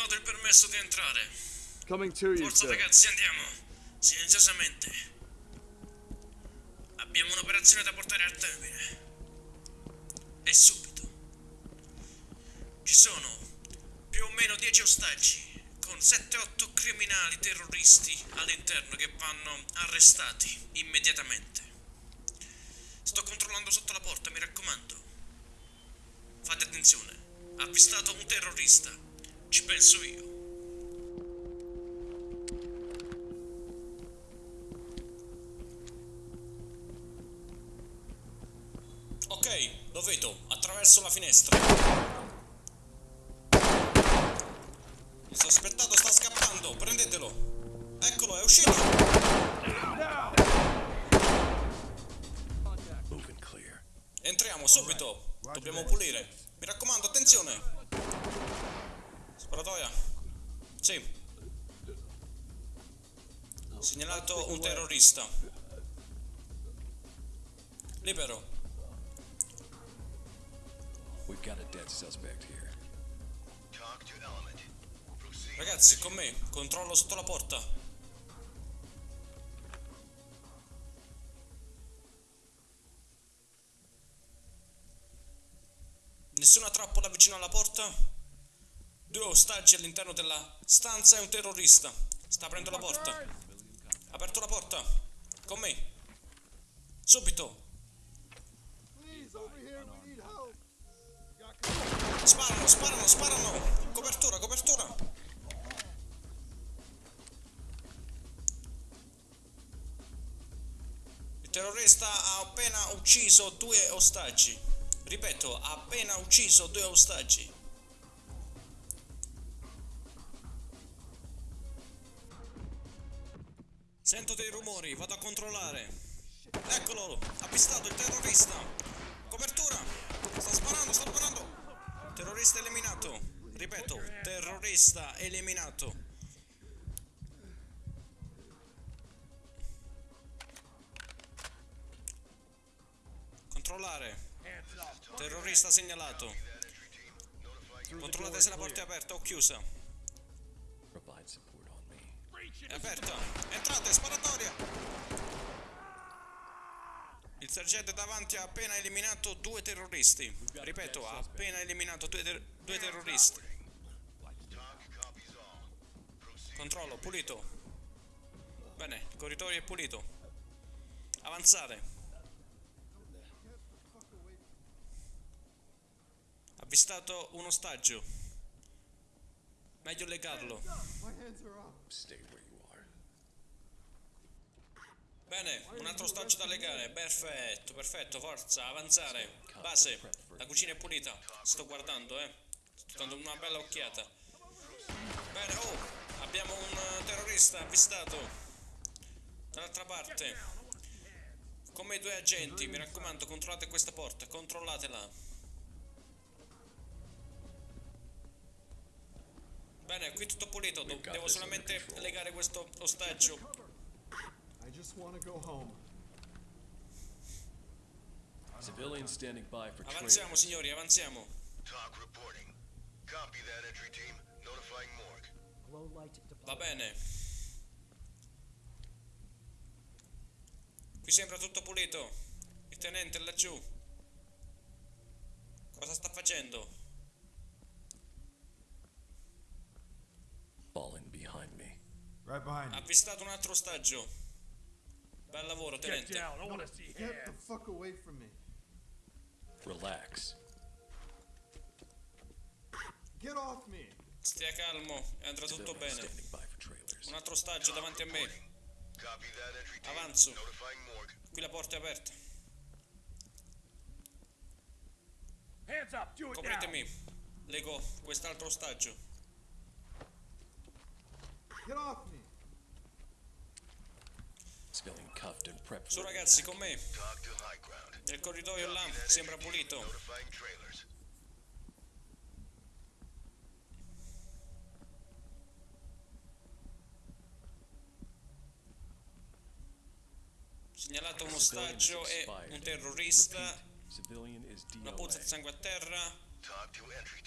dato il permesso di entrare. Forza ragazzi, andiamo. Silenziosamente. Abbiamo un'operazione da portare al termine. E subito. Ci sono più o meno 10 ostaggi con 7-8 criminali terroristi all'interno che vanno arrestati immediatamente. Sto controllando sotto la porta, mi raccomando. Fate attenzione. Avvistato un terrorista. Ci penso io. Ok, lo vedo, attraverso la finestra. Il sospettato sta scappando, prendetelo. Eccolo, è uscito. Entriamo subito. Dobbiamo pulire. Mi raccomando, attenzione. Sparatoia. Sì. Segnalato un terrorista. Libero. We've got a dead suspect here. Talk to Element. Ragazzi, con me. Controllo sotto la porta. Nessuna trappola vicino alla porta. Due ostaggi all'interno della stanza e un terrorista. Sta aprendo la porta. Aperto la porta. Con me. Subito. Sparano, sparano, sparano. Copertura, copertura. Il terrorista ha appena ucciso due ostaggi. Ripeto, ha appena ucciso due ostaggi. Sento dei rumori, vado a controllare. Eccolo, avvistato il terrorista. Copertura. Sta sparando, sta sparando. Terrorista eliminato. Ripeto, terrorista eliminato. Controllare. Terrorista segnalato. Controllate se la porta è aperta o chiusa. È aperta. Entrate, sparatoria. Il sergente davanti ha appena eliminato due terroristi. Ripeto, ha appena eliminato due, ter- due terroristi. Controllo, pulito. Bene, il corridoio è pulito. Avanzare. Avvistato un ostaggio. Meglio legarlo. Bene, un altro ostaggio da legare. Perfetto, perfetto, forza, avanzare. Base, la cucina è pulita. Sto guardando, eh. Sto dando una bella occhiata. Bene, oh, abbiamo un eh, terrorista avvistato. Dall'altra parte. Come i due agenti, mi raccomando, controllate questa porta, controllatela. Bene, qui tutto pulito, do- devo solamente legare questo ostaggio. I just want to go home. Civilians standing by for. Avanziamo, signori, avanziamo. Talk reporting. Copy that entry team. Notifying morgue. Glow light Va bene. Qui sembra tutto pulito. Il tenente è laggiù. Cosa sta facendo? Falling behind me. Right behind Ha avvistato un altro ostaggio. Bel lavoro, tenente. Get the fuck away from me. Relax. Get off me. Stia calmo andrà tutto bene. Un altro ostaggio davanti a me. Avanzo. Qui la porta è aperta. Copritemi. Lego quest'altro ostaggio. Get off me. Su ragazzi, con me. Nel corridoio là sembra pulito. Segnalato un ostaggio e un terrorista. Una puzza di sangue a terra.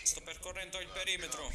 Sto percorrendo il perimetro.